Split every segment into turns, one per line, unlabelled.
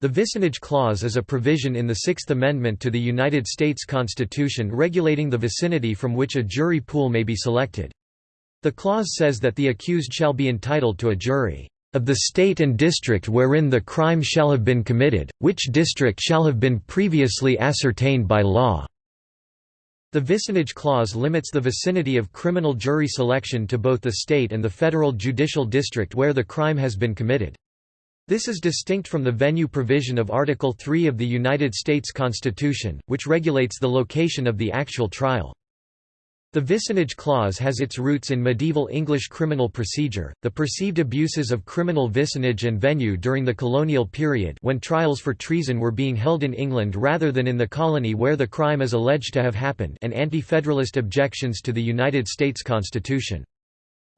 The vicinage clause is a provision in the Sixth Amendment to the United States Constitution regulating the vicinity from which a jury pool may be selected. The clause says that the accused shall be entitled to a jury of the state and district wherein the crime shall have been committed, which district shall have been previously ascertained by law." The vicinage clause limits the vicinity of criminal jury selection to both the state and the federal judicial district where the crime has been committed. This is distinct from the venue provision of Article 3 of the United States Constitution, which regulates the location of the actual trial. The vicinage clause has its roots in medieval English criminal procedure, the perceived abuses of criminal vicinage and venue during the colonial period when trials for treason were being held in England rather than in the colony where the crime is alleged to have happened and anti-federalist objections to the United States Constitution.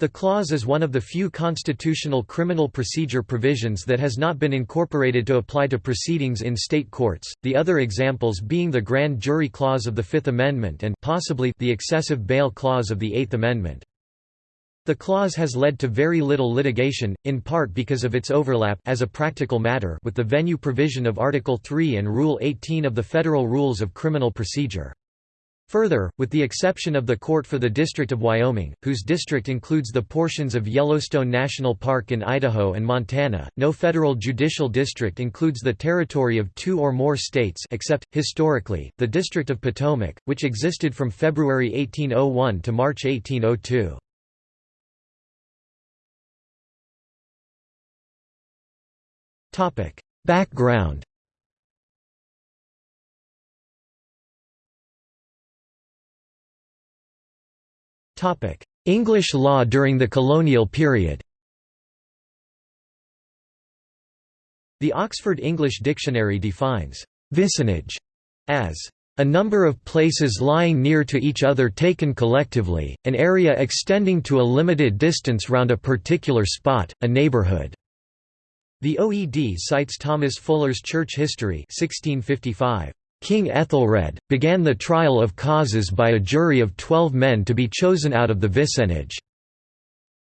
The clause is one of the few constitutional criminal procedure provisions that has not been incorporated to apply to proceedings in state courts, the other examples being the grand jury clause of the Fifth Amendment and possibly the excessive bail clause of the Eighth Amendment. The clause has led to very little litigation, in part because of its overlap as a practical matter with the venue provision of Article 3 and Rule 18 of the Federal Rules of Criminal Procedure. Further, with the exception of the Court for the District of Wyoming, whose district includes the portions of Yellowstone National Park in Idaho and Montana, no federal judicial district includes the territory of two or more states except, historically, the District of Potomac, which existed from February 1801 to March 1802. Background English law during the colonial period The Oxford English Dictionary defines «vicinage» as a number of places lying near to each other taken collectively, an area extending to a limited distance round a particular spot, a neighborhood." The OED cites Thomas Fuller's Church History 1655. King Ethelred, began the trial of causes by a jury of twelve men to be chosen out of the vicinage.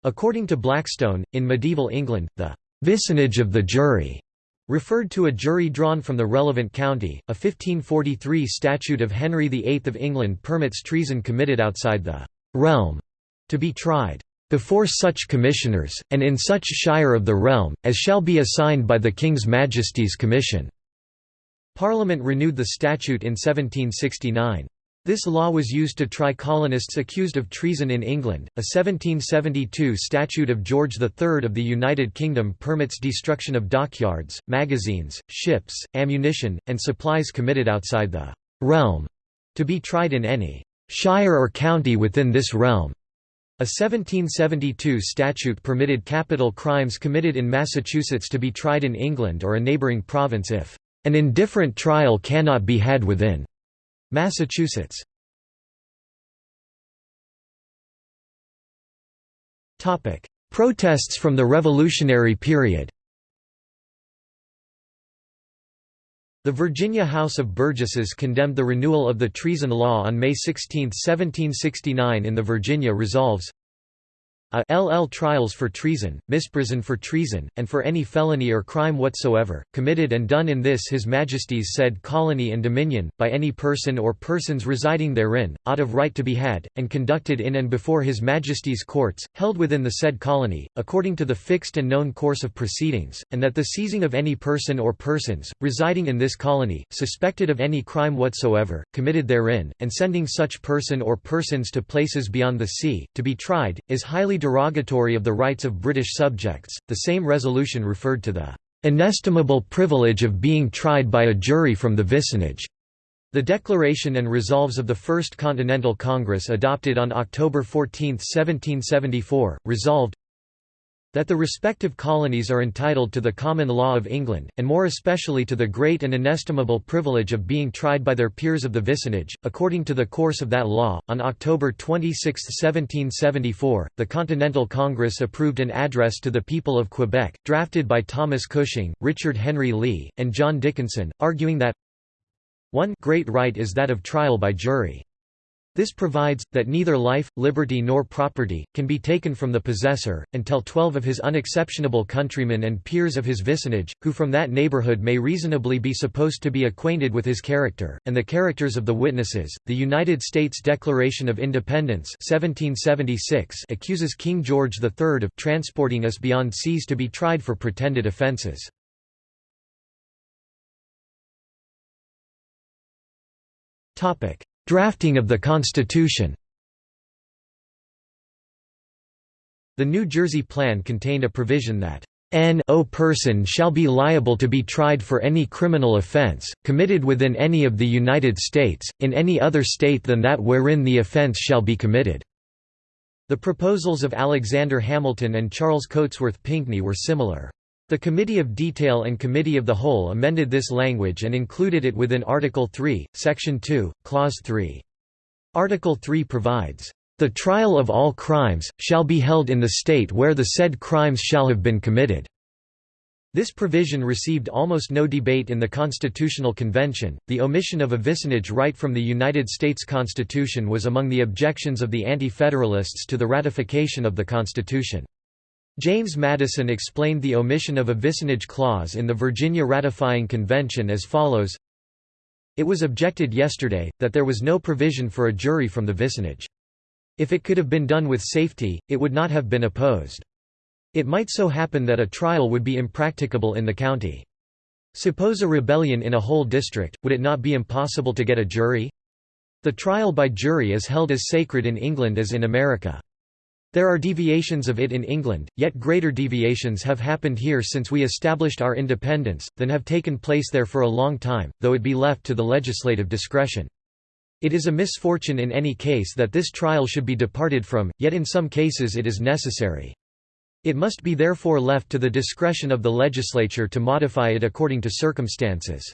According to Blackstone, in medieval England, the vicinage of the jury referred to a jury drawn from the relevant county. A 1543 statute of Henry VIII of England permits treason committed outside the realm to be tried before such commissioners, and in such shire of the realm, as shall be assigned by the King's Majesty's Commission. Parliament renewed the statute in 1769. This law was used to try colonists accused of treason in England. A 1772 statute of George III of the United Kingdom permits destruction of dockyards, magazines, ships, ammunition, and supplies committed outside the realm to be tried in any shire or county within this realm. A 1772 statute permitted capital crimes committed in Massachusetts to be tried in England or a neighbouring province if an indifferent trial cannot be had within Massachusetts. Topic: Protests from the Revolutionary period The Virginia House of Burgesses condemned the renewal of the treason law on May 16, 1769 in the Virginia Resolves a LL trials for treason, misprision for treason, and for any felony or crime whatsoever, committed and done in this His Majesty's said colony and dominion, by any person or persons residing therein, out of right to be had, and conducted in and before His Majesty's courts, held within the said colony, according to the fixed and known course of proceedings, and that the seizing of any person or persons, residing in this colony, suspected of any crime whatsoever, committed therein, and sending such person or persons to places beyond the sea, to be tried, is highly derogatory of the rights of British subjects. The same resolution referred to the inestimable privilege of being tried by a jury from the vicinage. The Declaration and Resolves of the First Continental Congress adopted on October 14, 1774, resolved that the respective colonies are entitled to the common law of England, and more especially to the great and inestimable privilege of being tried by their peers of the vicinage. According to the course of that law, on October 26, 1774, the Continental Congress approved an address to the people of Quebec, drafted by Thomas Cushing, Richard Henry Lee, and John Dickinson, arguing that one great right is that of trial by jury. This provides, that neither life, liberty nor property, can be taken from the possessor, until twelve of his unexceptionable countrymen and peers of his vicinage, who from that neighbourhood may reasonably be supposed to be acquainted with his character, and the characters of the witnesses. The United States Declaration of Independence 1776 accuses King George III of transporting us beyond seas to be tried for pretended offences. Drafting of the Constitution The New Jersey Plan contained a provision that N.O. person shall be liable to be tried for any criminal offense, committed within any of the United States, in any other state than that wherein the offense shall be committed." The proposals of Alexander Hamilton and Charles Cotesworth Pinckney were similar. The Committee of Detail and Committee of the Whole amended this language and included it within Article 3, Section 2, Clause 3. Article 3 provides, "...the trial of all crimes, shall be held in the state where the said crimes shall have been committed." This provision received almost no debate in the Constitutional Convention. The omission of a vicinage right from the United States Constitution was among the objections of the Anti-Federalists to the ratification of the Constitution. James Madison explained the omission of a vicinage clause in the Virginia Ratifying Convention as follows It was objected yesterday, that there was no provision for a jury from the vicinage. If it could have been done with safety, it would not have been opposed. It might so happen that a trial would be impracticable in the county. Suppose a rebellion in a whole district, would it not be impossible to get a jury? The trial by jury is held as sacred in England as in America. There are deviations of it in England, yet greater deviations have happened here since we established our independence, than have taken place there for a long time, though it be left to the legislative discretion. It is a misfortune in any case that this trial should be departed from, yet in some cases it is necessary. It must be therefore left to the discretion of the legislature to modify it according to circumstances.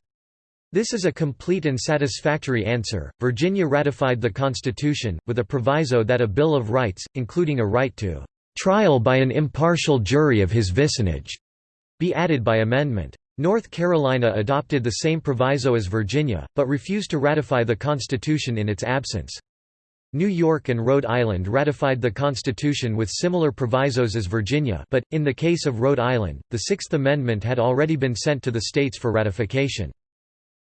This is a complete and satisfactory answer. Virginia ratified the Constitution, with a proviso that a Bill of Rights, including a right to trial by an impartial jury of his vicinage, be added by amendment. North Carolina adopted the same proviso as Virginia, but refused to ratify the Constitution in its absence. New York and Rhode Island ratified the Constitution with similar provisos as Virginia but, in the case of Rhode Island, the Sixth Amendment had already been sent to the states for ratification.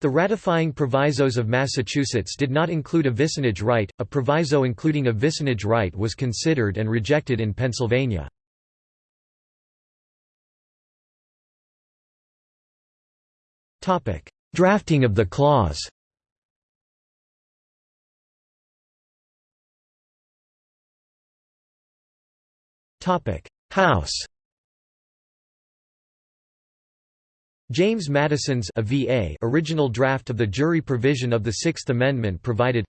The ratifying provisos of Massachusetts did not include a vicinage right, a proviso including a vicinage right was considered and rejected in Pennsylvania. Drafting of the clause House James Madison's a VA original draft of the jury provision of the Sixth Amendment provided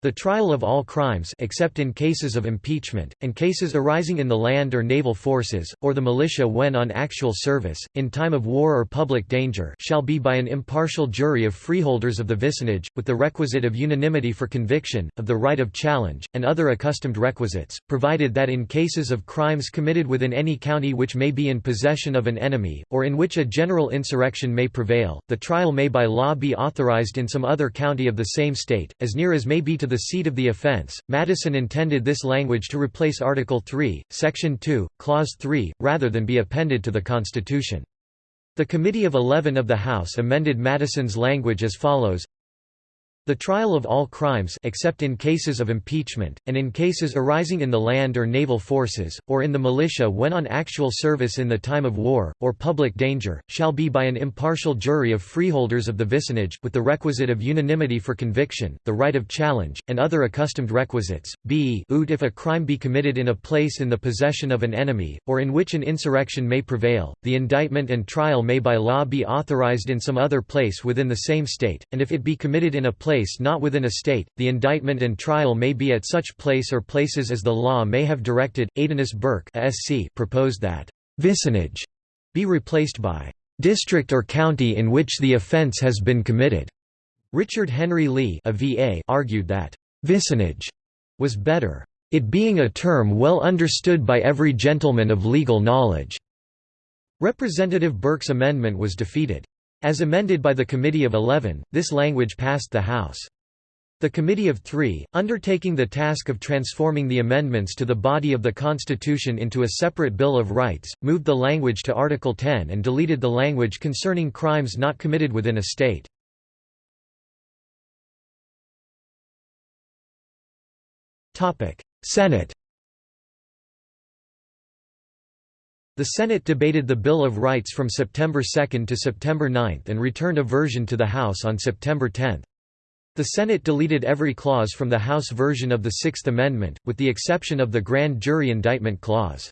the trial of all crimes except in cases of impeachment, and cases arising in the land or naval forces, or the militia when on actual service, in time of war or public danger shall be by an impartial jury of freeholders of the vicinage, with the requisite of unanimity for conviction, of the right of challenge, and other accustomed requisites, provided that in cases of crimes committed within any county which may be in possession of an enemy, or in which a general insurrection may prevail, the trial may by law be authorized in some other county of the same state, as near as may be to the seat of the offense. Madison intended this language to replace Article 3, Section 2, Clause 3, rather than be appended to the Constitution. The Committee of Eleven of the House amended Madison's language as follows the trial of all crimes except in cases of impeachment, and in cases arising in the land or naval forces, or in the militia when on actual service in the time of war, or public danger, shall be by an impartial jury of freeholders of the vicinage, with the requisite of unanimity for conviction, the right of challenge, and other accustomed requisites. b ut if a crime be committed in a place in the possession of an enemy, or in which an insurrection may prevail, the indictment and trial may by law be authorized in some other place within the same state, and if it be committed in a place place not within a state, the indictment and trial may be at such place or places as the law may have directed. Aedanus Burke proposed that vicinage be replaced by district or county in which the offense has been committed. Richard Henry Lee a VA argued that vicinage was better, it being a term well understood by every gentleman of legal knowledge. Representative Burke's amendment was defeated. As amended by the Committee of Eleven, this language passed the House. The Committee of Three, undertaking the task of transforming the amendments to the body of the Constitution into a separate Bill of Rights, moved the language to Article 10 and deleted the language concerning crimes not committed within a state. Senate The Senate debated the Bill of Rights from September 2 to September 9 and returned a version to the House on September 10. The Senate deleted every clause from the House version of the Sixth Amendment, with the exception of the grand jury indictment clause.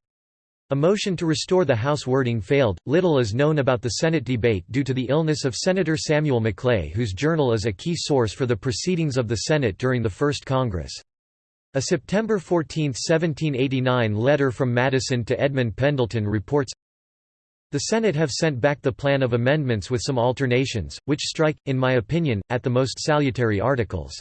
A motion to restore the House wording failed. Little is known about the Senate debate due to the illness of Senator Samuel Maclay, whose journal is a key source for the proceedings of the Senate during the First Congress. A September 14, 1789 letter from Madison to Edmund Pendleton reports, the Senate have sent back the plan of amendments with some alternations, which strike, in my opinion, at the most salutary articles.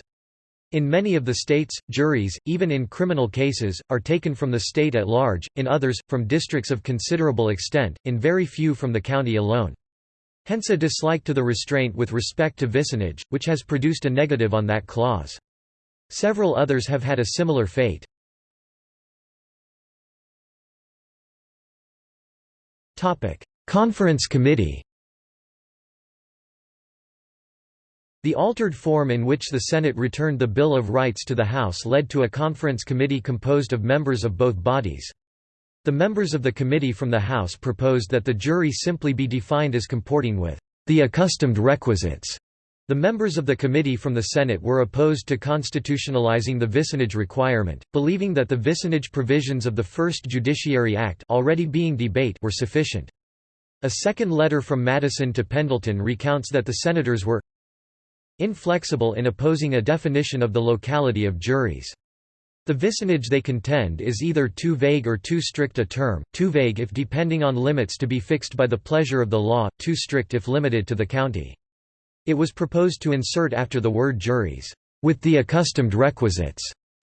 In many of the states, juries, even in criminal cases, are taken from the state at large, in others, from districts of considerable extent, in very few from the county alone. Hence a dislike to the restraint with respect to vicinage, which has produced a negative on that clause. Several others have had a similar fate. Conference Committee The altered form in which the Senate returned the Bill of Rights to the House led to a conference committee composed of members of both bodies. The members of the committee from the House proposed that the jury simply be defined as comporting with the accustomed requisites the members of the committee from the Senate were opposed to constitutionalizing the vicinage requirement, believing that the vicinage provisions of the First Judiciary Act already being debate were sufficient. A second letter from Madison to Pendleton recounts that the senators were inflexible in opposing a definition of the locality of juries. The vicinage they contend is either too vague or too strict a term, too vague if depending on limits to be fixed by the pleasure of the law, too strict if limited to the county. It was proposed to insert after the word juries, with the accustomed requisites,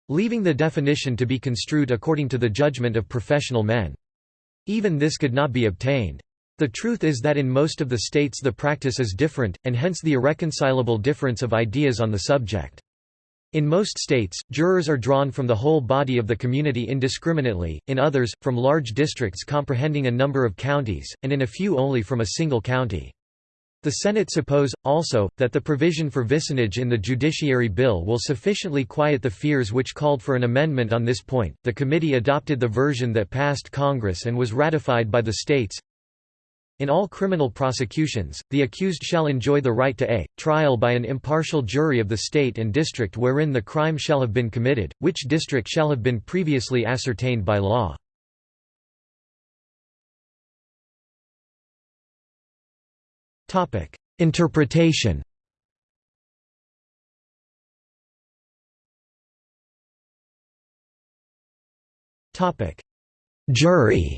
leaving the definition to be construed according to the judgment of professional men. Even this could not be obtained. The truth is that in most of the states the practice is different, and hence the irreconcilable difference of ideas on the subject. In most states, jurors are drawn from the whole body of the community indiscriminately, in others, from large districts comprehending a number of counties, and in a few only from a single county. The Senate suppose, also, that the provision for vicinage in the Judiciary Bill will sufficiently quiet the fears which called for an amendment on this point. The committee adopted the version that passed Congress and was ratified by the states. In all criminal prosecutions, the accused shall enjoy the right to a trial by an impartial jury of the state and district wherein the crime shall have been committed, which district shall have been previously ascertained by law. Interpretation. Topic: Jury.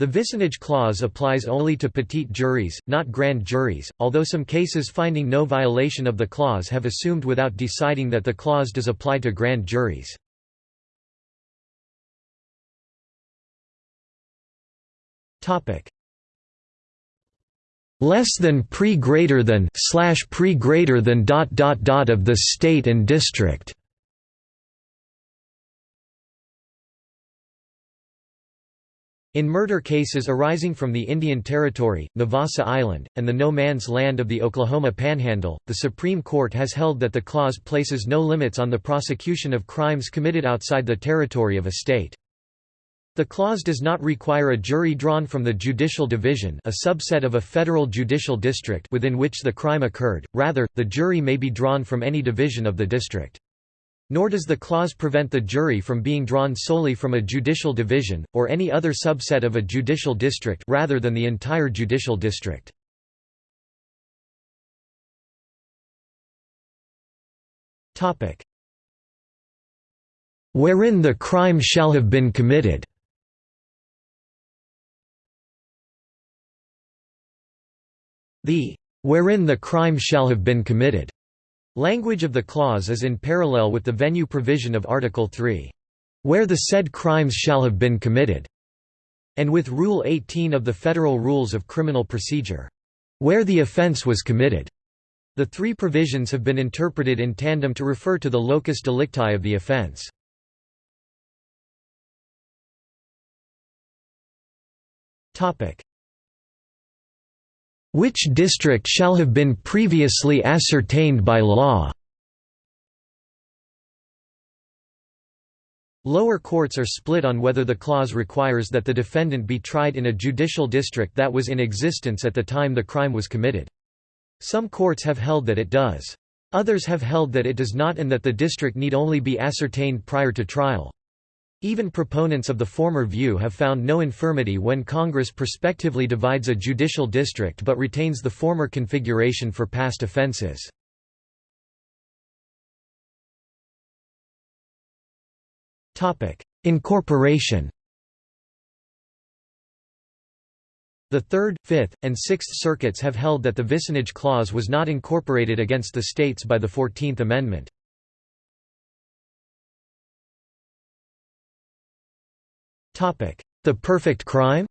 The vicinage clause applies only to petit juries, not grand juries, although some cases finding no violation of the clause have assumed without deciding that the clause does apply to grand juries. Topic less than pre greater than slash pre greater than dot dot dot of the state and district In murder cases arising from the Indian Territory, Navassa Island, and the no man's land of the Oklahoma Panhandle, the Supreme Court has held that the clause places no limits on the prosecution of crimes committed outside the territory of a state. The clause does not require a jury drawn from the judicial division a subset of a federal judicial district within which the crime occurred, rather, the jury may be drawn from any division of the district. Nor does the clause prevent the jury from being drawn solely from a judicial division, or any other subset of a judicial district rather than the entire judicial district. Wherein the crime shall have been committed The wherein the crime shall have been committed language of the clause is in parallel with the venue provision of Article 3. Where the said crimes shall have been committed, and with Rule 18 of the Federal Rules of Criminal Procedure. where the offence was committed. The three provisions have been interpreted in tandem to refer to the locus delicti of the offence. Which district shall have been previously ascertained by law Lower courts are split on whether the clause requires that the defendant be tried in a judicial district that was in existence at the time the crime was committed. Some courts have held that it does. Others have held that it does not and that the district need only be ascertained prior to trial. Even proponents of the former view have found no infirmity when Congress prospectively divides a judicial district but retains the former configuration for past offenses. Incorporation The Third, Fifth, and Sixth Circuits have held that the vicinage clause was not incorporated against the states by the Fourteenth Amendment. The perfect crime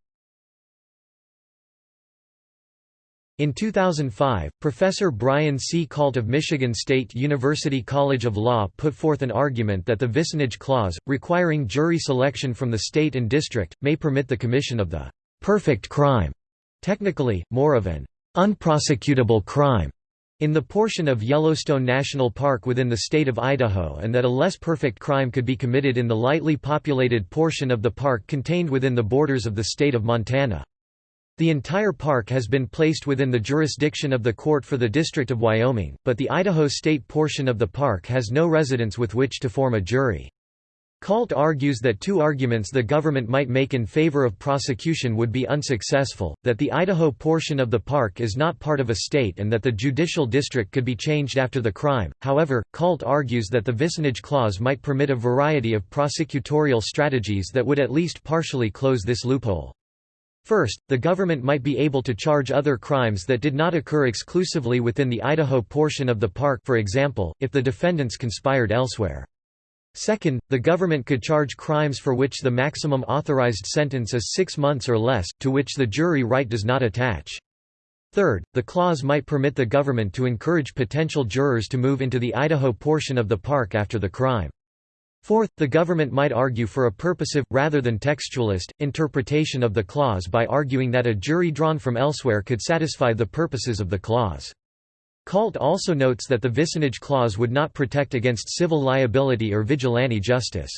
In 2005, Professor Brian C. Kalt of Michigan State University College of Law put forth an argument that the vicinage clause, requiring jury selection from the state and district, may permit the commission of the «perfect crime» technically, more of an «unprosecutable crime» in the portion of Yellowstone National Park within the state of Idaho and that a less perfect crime could be committed in the lightly populated portion of the park contained within the borders of the state of Montana. The entire park has been placed within the jurisdiction of the Court for the District of Wyoming, but the Idaho state portion of the park has no residents with which to form a jury. Kalt argues that two arguments the government might make in favor of prosecution would be unsuccessful, that the Idaho portion of the park is not part of a state and that the judicial district could be changed after the crime. However, Kalt argues that the vicinage clause might permit a variety of prosecutorial strategies that would at least partially close this loophole. First, the government might be able to charge other crimes that did not occur exclusively within the Idaho portion of the park for example, if the defendants conspired elsewhere. Second, the government could charge crimes for which the maximum authorized sentence is six months or less, to which the jury right does not attach. Third, the clause might permit the government to encourage potential jurors to move into the Idaho portion of the park after the crime. Fourth, the government might argue for a purposive, rather than textualist, interpretation of the clause by arguing that a jury drawn from elsewhere could satisfy the purposes of the clause. Kalt also notes that the vicinage clause would not protect against civil liability or vigilante justice.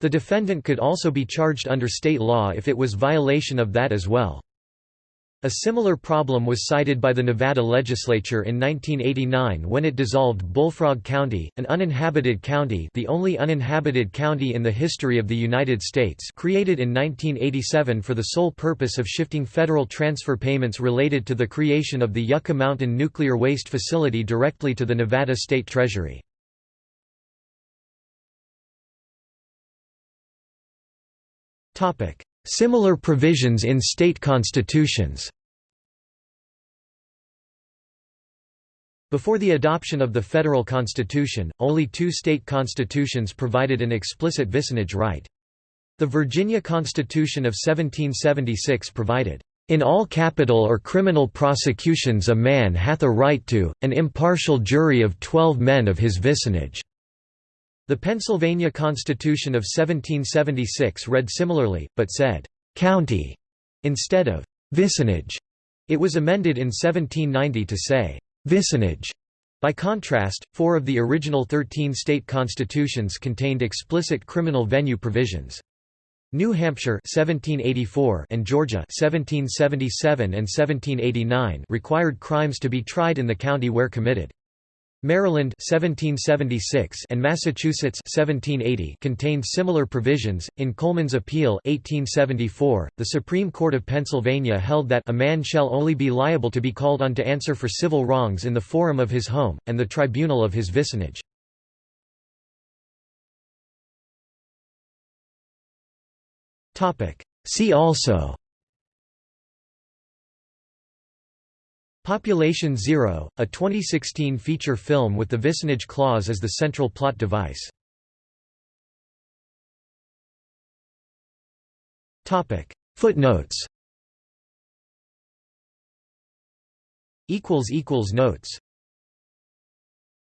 The defendant could also be charged under state law if it was violation of that as well. A similar problem was cited by the Nevada legislature in 1989 when it dissolved Bullfrog County, an uninhabited county the only uninhabited county in the history of the United States created in 1987 for the sole purpose of shifting federal transfer payments related to the creation of the Yucca Mountain Nuclear Waste Facility directly to the Nevada State Treasury. Similar provisions in state constitutions Before the adoption of the federal constitution, only two state constitutions provided an explicit vicinage right. The Virginia Constitution of 1776 provided, "...in all capital or criminal prosecutions a man hath a right to, an impartial jury of twelve men of his vicinage." The Pennsylvania Constitution of 1776 read similarly, but said, "'county' instead of "'vicinage'". It was amended in 1790 to say, "'vicinage'". By contrast, four of the original 13 state constitutions contained explicit criminal venue provisions. New Hampshire 1784 and Georgia 1777 and 1789 required crimes to be tried in the county where committed. Maryland 1776 and Massachusetts 1780 contained similar provisions. In Coleman's Appeal 1874, the Supreme Court of Pennsylvania held that a man shall only be liable to be called on to answer for civil wrongs in the forum of his home and the tribunal of his vicinage. Topic: See also Population Zero, a 2016 feature film with the vicinage clause as the central plot device. Footnotes. Notes